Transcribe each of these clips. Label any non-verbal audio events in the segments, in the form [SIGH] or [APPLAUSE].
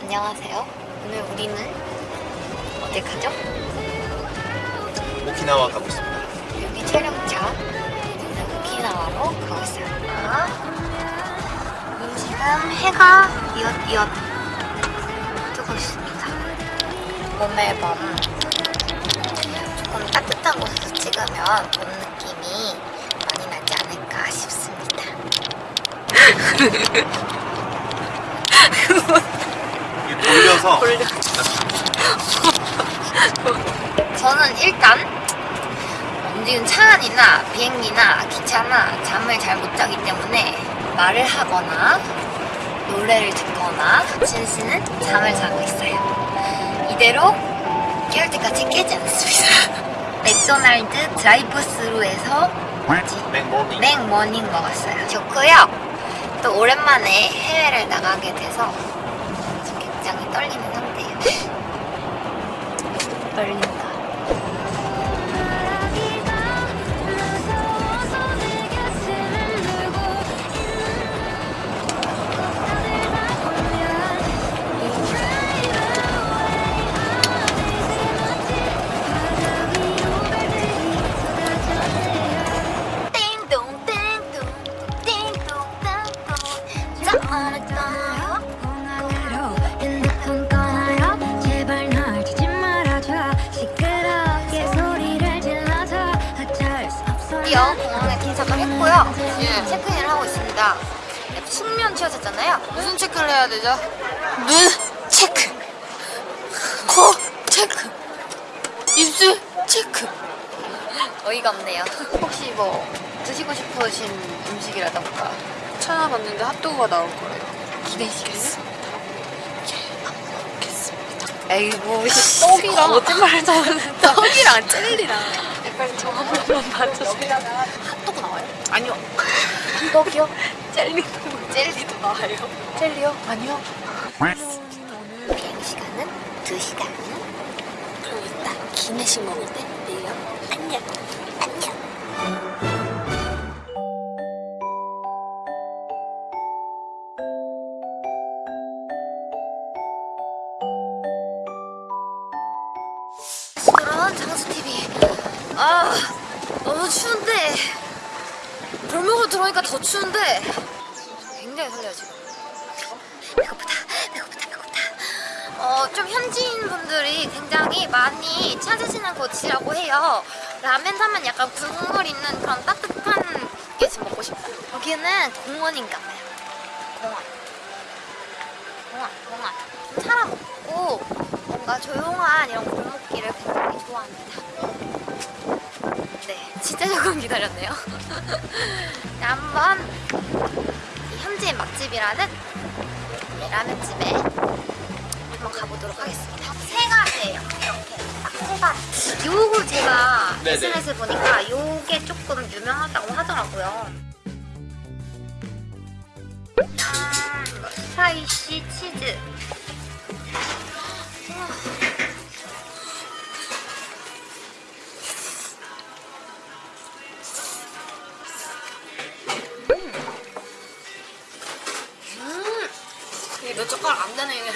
안녕하세요. 오늘 우리는 어디 가죠? 오키나와 가고 있습니다. 여기 촬영차. 우리는 오키나와로 가고 있어요. 지금 해가 이엇이엇 뜨고 있습니다. 봄의 밤. 조금 따뜻한 곳에서 찍으면 봄 느낌이 많이 나지 않을까 싶습니다. 돌려서 저는 일단 움직이는 차 안이나 비행기나 기차나 잠을 잘 못 자기 때문에 말을 하거나 노래를 듣거나 진씨는 잠을 자고 있어요. 이대로 깨울 때까지 깨지 않습니다. [LAUGHS] 맥도날드 드라이브 스루에서 뭐지? 맥모닝. 먹었어요. 좋고요. 또 오랜만에 해외를 나가게 돼서 굉장히 떨리는 상태예요. 떨린다. 있습니다 숙면 취하셨잖아요. 무슨 체크를 해야 되죠? 눈 체크. 코 체크. 입술 체크. 어이가 없네요. 혹시 뭐 드시고 싶으신 음식이라던가. 찾아봤는데 핫도그가 나올 거예요. 기대시겠습니다. 에이구 씨. 떡이랑 거짓말 잘하는 [LAUGHS] 떡이랑 젤리랑. 빨리 저한 번만 봐주세요. 핫도그 나와요? 아니요. 떡이요? 젤리도 젤리도 나와요? 젤리요? 아니요. 비행 시간은 2시간 그럼 이따 기내식 먹을 때 내요. 안녕. 안녕. 장수TV 아 너무 추운데 골목으로 들어오니까 더 추운데 굉장히 설레요 지금. 배고프다 배고프다 배고프다. 어 좀 현지인 분들이 굉장히 많이 찾으시는 곳이라고 해요. 라멘 사면 약간 국물 있는 그런 따뜻한 게 지금 먹고 싶다 여기는 공원인가 봐요. 공원. 공원 공원. 좀 살아 먹고 뭔가 조용한 이런 골목길을 굉장히 좋아합니다. 네, 진짜 조금 기다렸네요. [LAUGHS] 네, 한번 이 현지인 맛집이라는 이 라면집에 한번 가보도록 하겠습니다. 세 가지예요. 이렇게 딱세 가지. 요거 제가. SNS에 보니까 요게 조금 유명하다고 하더라고요. 아, 이거 스파이시 치즈. 안 되네 이게.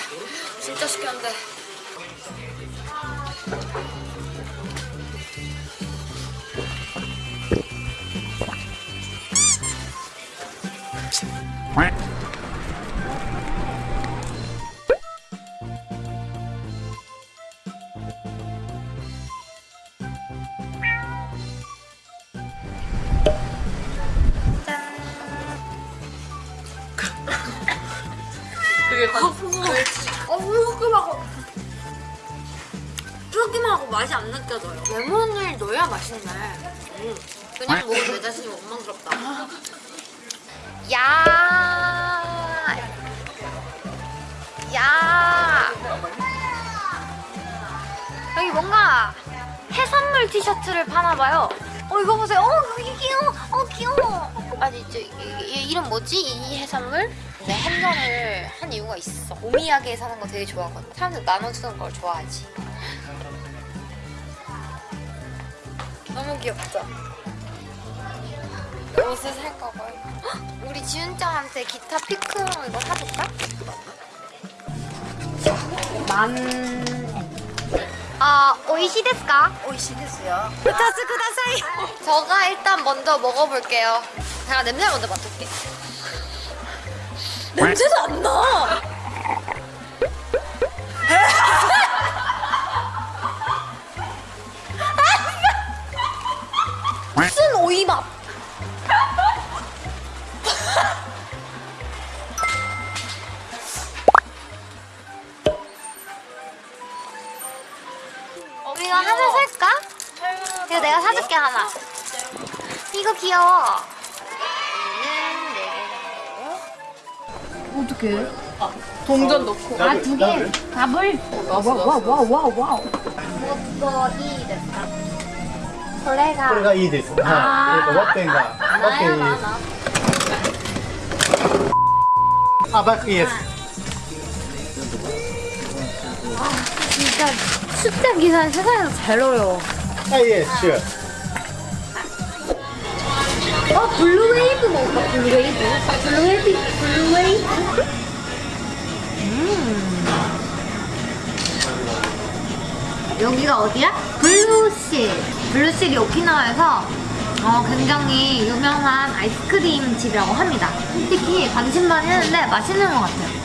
진짜 시켰는데. 맛이 안 느껴져요. 레몬을 넣어야 맛있네. 음. 그냥 먹으면 내 자신이 원망스럽다. 야. 야. 여기 뭔가 해산물 티셔츠를 파나 봐요. 어 이거 보세요. 어 귀여워. 어 귀여워. 아니 저 이, 이 이름 뭐지? 이 해산물? 내 한정을 한 이유가 있어. 오미야게 사는 거 되게 좋아하거든. 사람들 나눠주는 걸 좋아하지. 너무 귀엽죠? 옷을 살 거고요. 헉, 우리 지훈짱한테 기타 피크로 이거 사줄까? 만. 아, 오이시 데스까? 오이시 데스요. 부타스 쿠다사이. 저가 일단 먼저 먹어볼게요. 제가 냄새 먼저 맡을게. 냄새도 안 나. 하나. 이거 귀여워. 어떡해? 어. 아, 동전 넣고. 아 두 개. 답을 와와와와와와. 뭐거이 됐다. 그래가. 그래가 이 됐어. 아. 그러니까 왓된가 왓된 아박 예스 아 진짜 숫자 기사 세상에서 잘 어려워. 아 yes sure. 어 블루웨이브 먹을까? 블루웨이브? 블루웨이브? 블루웨이브? 음. 여기가 어디야? Blue Seal. Blue Seal이 오키나와에서 어, 굉장히 유명한 아이스크림 집이라고 합니다. 솔직히 관심만 했는데 맛있는 것 같아요.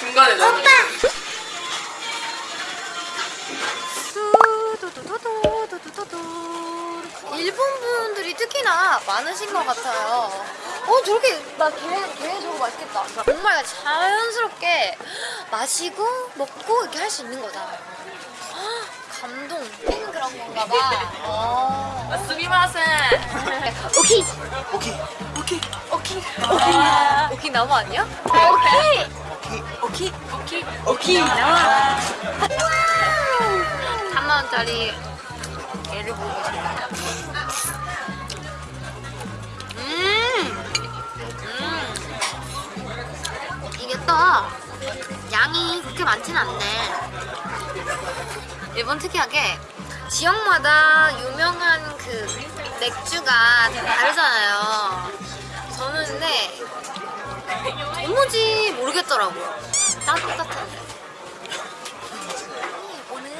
중간에 넣어. 일본 분들이 특히나 많으신 것 같아요. 어 저렇게 나걔걔 저거 맛있겠다. 정말 자연스럽게 마시고 먹고 이렇게 할 수 있는 거잖아요. 헉, 감동. 그런 건가 봐. 어. 스미마센. 오케이 오케이 오케이 오케이 오케이 오케이 나무 아니야? 오케이 오키 오키 오키 나와. 3만 원짜리 얘를 보겠습니다. 음, 음, 이게 또 양이 그렇게 많진 않네. 일본 특이하게 지역마다 유명한 그 맥주가 다 다르잖아요. 저는 근데 도무지 모르겠더라고요. 따뜻한데. 오늘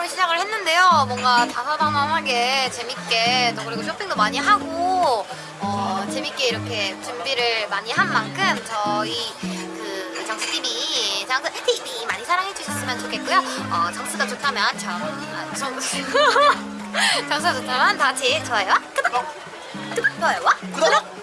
처음으로 시작을 했는데요. 뭔가 다사다난하게 재밌게 또 그리고 쇼핑도 많이 하고 어, 재밌게 이렇게 준비를 많이 한 만큼 저희 그 정수 TV, 정수 TV 많이 사랑해 주셨으면 좋겠고요. 어, 정수가 좋다면 저, 아, 정수 정수가 [LAUGHS] 좋다면 다 같이 좋아요와 구독, 좋아요와 구독